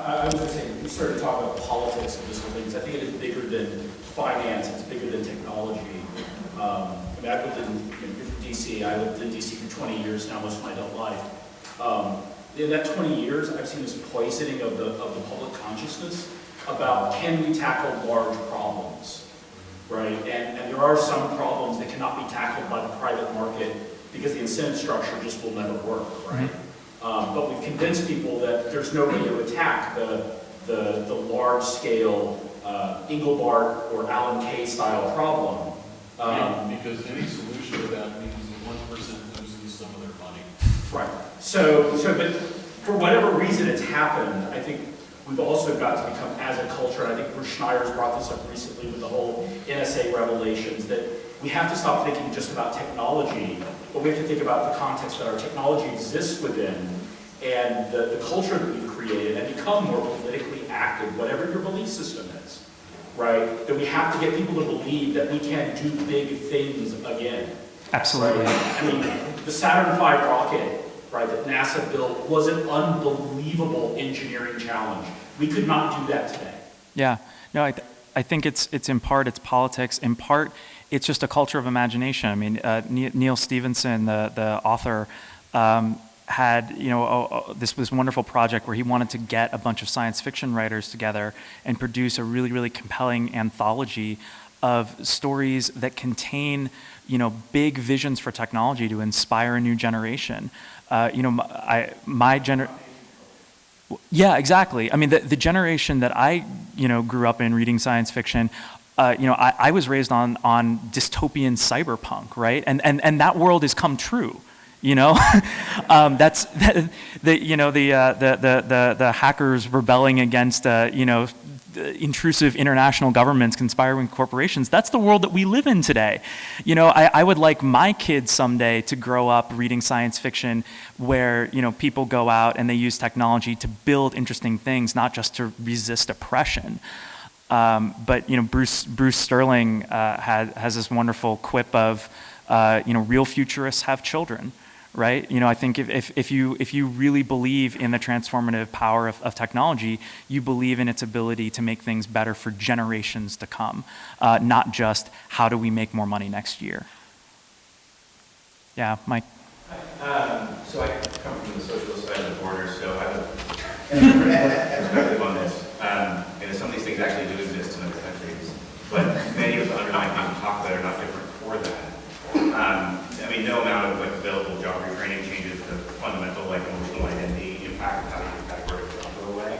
I, was just saying, we started talking about politics and this whole thing, 'cause I think it is bigger than finance, it's bigger than technology. Um, I've lived in, you know, DC, I lived in DC for 20 years now, most of my adult life. Um, in that 20 years, I've seen this poisoning of the, of the public consciousness about can we tackle large problems, right? And, and there are some problems that cannot be tackled by the private market because the incentive structure just will never work, right? Um, But we've convinced people that there's no way to attack the, the, the large-scale uh, Engelbart or Alan Kay style problem. Um, Because any solution to that means that one person loses some of their money. Right. So, so, but for whatever reason it's happened, I think we've also got to become, as a culture, and I think Bruce Schneier's brought this up recently with the whole NSA revelations, that we have to stop thinking just about technology, but we have to think about the context that our technology exists within and the, the culture that we've created and become more politically active, whatever your belief system is, right? That we have to get people to believe that we can do big things again. Absolutely. Right? I mean, the Saturn V rocket, right, that NASA built was an unbelievable engineering challenge. We could not do that today. Yeah, no, I, th- I think it's, it's in part, it's politics. In part, it's just a culture of imagination. I mean, uh, Neal Stephenson, the, the author, um, had, you know, a, a- this, this wonderful project where he wanted to get a bunch of science fiction writers together and produce a really, really compelling anthology of stories that contain, you know, big visions for technology to inspire a new generation. Uh, you know, my, I, my gener- yeah, exactly. I mean, the, the generation that I, you know, grew up in reading science fiction, uh, you know, I, I was raised on, on dystopian cyberpunk, right? And, and, and that world has come true, you know? um, that's, the, the, you know, the, uh, the, the, the, hackers rebelling against, uh, you know, intrusive international governments conspiring corporations. That's the world that we live in today. You know, I, I would like my kids someday to grow up reading science fiction where, you know, people go out and they use technology to build interesting things, not just to resist oppression. Um, but, you know, Bruce, Bruce Sterling uh, has, has this wonderful quip of, uh, you know, real futurists have children right? You know, I think if, if, if, you, if you really believe in the transformative power of, of technology, you believe in its ability to make things better for generations to come, uh, not just how do we make more money next year. Yeah, Mike. Um, So I come from the socialist side of the border, so I have a perspective on this. Um, And some of these things actually do exist in other countries, but many of the underlying things we talk about are not different for that. Um, I mean, no amount of like available job retraining changes the fundamental like emotional identity impact of how you categorically go away.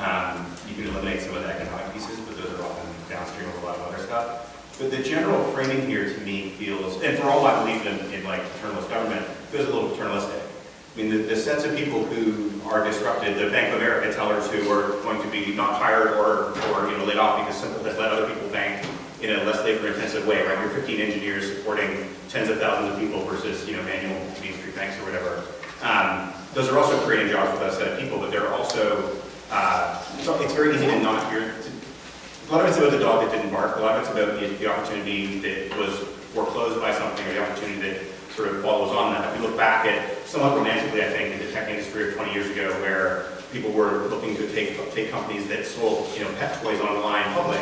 Um, You can eliminate some of the economic pieces, but those are often downstream of a lot of other stuff. But the general framing here to me feels, and for all my belief in, in like paternalist government, feels a little paternalistic. I mean, the, the sets of people who are disrupted, the Bank of America tellers who are going to be not hired or, or, you know, laid off because Simple has let other people bank in a less labor-intensive way, right? You're 15 engineers supporting tens of thousands of people versus, you know, manual Main Street banks or whatever. Um, those are also creating jobs for that set of people, but they're also, uh, it's, very easy to not hear, a lot of it's about the dog that didn't bark. A lot of it's about the, the opportunity that was foreclosed by something or the opportunity that sort of follows on that. If we look back at somewhat romantically, I think, in the tech industry of 20 years ago, where people were looking to take take companies that sold you know pet toys online public.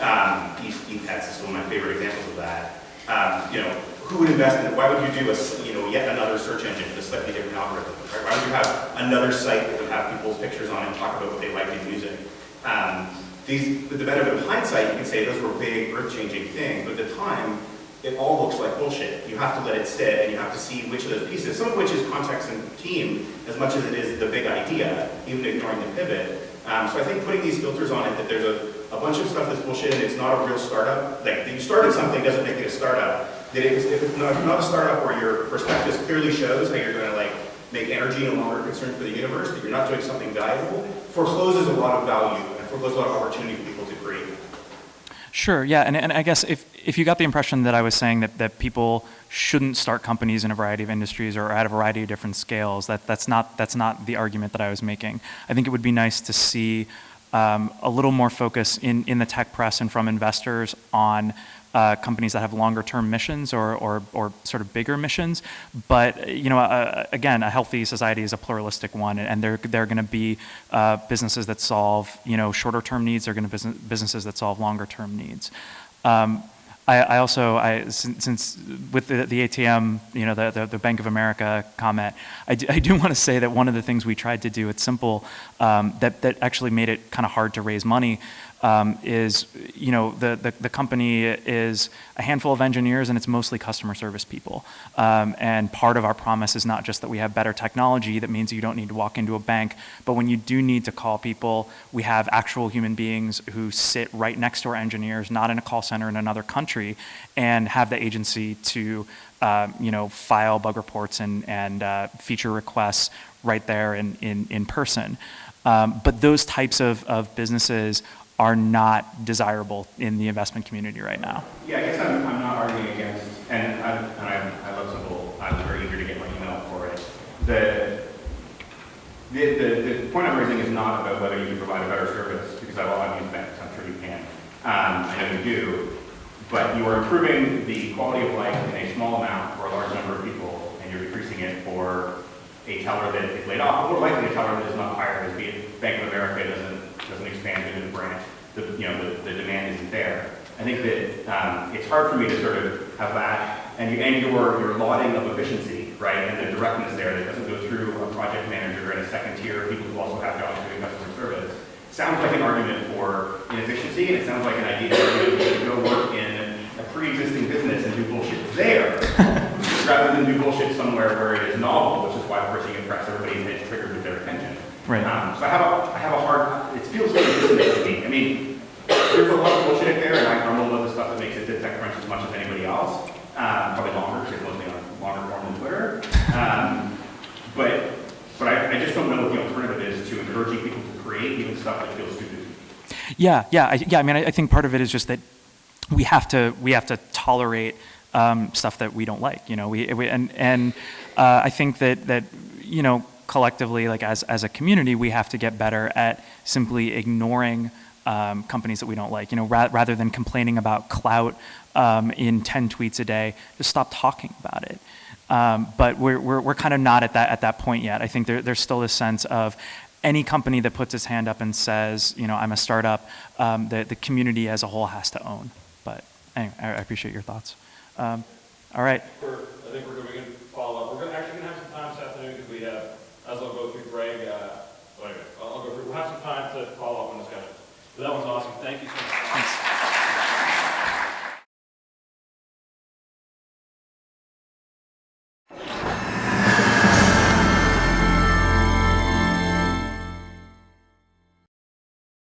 Um, ePets is one of my favorite examples of that. Um, you know, who would invest in it? Why would you do a you know yet another search engine with a slightly different algorithm? Right? Why would you have another site that would have people's pictures on and talk about what they liked in music? Um, these, with the benefit of hindsight, you can say those were big, earth-changing things, but at the time, it all looks like bullshit. You have to let it sit, and you have to see which of those pieces, some of which is context and team, as much as it is the big idea, even ignoring the pivot. Um, so I think putting these filters on it, that there's a, a bunch of stuff that's bullshit, and it's not a real startup. Like, that you started something doesn't make it a startup. That if it's, if it's not, not a startup where your prospectus clearly shows how you're going to like make energy no longer a concern for the universe, that you're not doing something valuable, forecloses a lot of value and forecloses a lot of opportunity for people to create. Sure, yeah, and, and I guess if, if you got the impression that I was saying that, that people shouldn't start companies in a variety of industries or at a variety of different scales, that, that's, not, that's not the argument that I was making. I think it would be nice to see um, a little more focus in, in the tech press and from investors on uh, companies that have longer term missions or, or, or sort of bigger missions. But, you know, uh, again, a healthy society is a pluralistic one, and there, there are going to be uh, businesses that solve, you know, shorter term needs, there are going to be business, businesses that solve longer term needs. Um, I, I also, I, since, since with the, the ATM, you know, the, the, the Bank of America comment, I do, I do want to say that one of the things we tried to do at Simple um, that, that actually made it kind of hard to raise money um, is, you know, the, the, the, company is a handful of engineers and it's mostly customer service people. Um, and part of our promise is not just that we have better technology that means you don't need to walk into a bank, but when you do need to call people, we have actual human beings who sit right next to our engineers, not in a call center in another country, and have the agency to, uh, you know, file bug reports and, and uh, feature requests right there in, in, in person. Um, but those types of, of businesses are not desirable in the investment community right now. Yeah, I guess I'm, I'm not arguing against, and I, and I, I love Simple. I was very eager to get my email for it. The, the, the, the point I'm raising is not about whether you can provide a better service, because I've, I've used banks, I'm sure you can. Um, I know you do, but you are improving the quality of life in a small amount for a large number of people, and you're decreasing it for a teller that is laid off, or more likely a teller that is not hired, as Bank of America doesn't, doesn't expand into the branch. The, you know, the, the demand isn't there. I think that um, it's hard for me to sort of have that, and, you, and your, your lauding of efficiency, right, and the directness there that doesn't go through a project manager and a second tier of people who also have jobs doing customer service, sounds like an argument for inefficiency, and it sounds like an idea that you should go work in a pre-existing business and do bullshit there, rather than do bullshit somewhere where it is novel, which is why you impress everybody's head triggered with their attention. Right. Um, so I have a, I have a hard, it feels dissonant to me. I mean, there's a lot of bullshit in there, and I grumble about the stuff that makes it to TechCrunch as much as anybody else. Um, probably longer, because it's mostly on longer form than Twitter. Um, but but I, I just don't know what the alternative is to encouraging people to create even stuff that feels stupid. Yeah, yeah, I, yeah. I mean, I, I think part of it is just that we have to we have to tolerate um, stuff that we don't like. You know, we, we and and uh, I think that that you know collectively, like as as a community, we have to get better at simply ignoring. Um, companies that we don't like, you know, ra rather than complaining about Klout um, in 10 tweets a day, just stop talking about it. Um, but we're, we're, we're kind of not at that, at that point yet. I think there, there's still a sense of any company that puts its hand up and says, you know, I'm a startup, um, the, the community as a whole has to own. But anyway, I, I appreciate your thoughts. Um, all right. I think we're going to follow up. We're actually going to have some time this afternoon because we have, as I'll go through Greg, uh, wait a minute, I'll I'll go through, we'll have some time to follow up on discussion. So that was awesome. Thank you.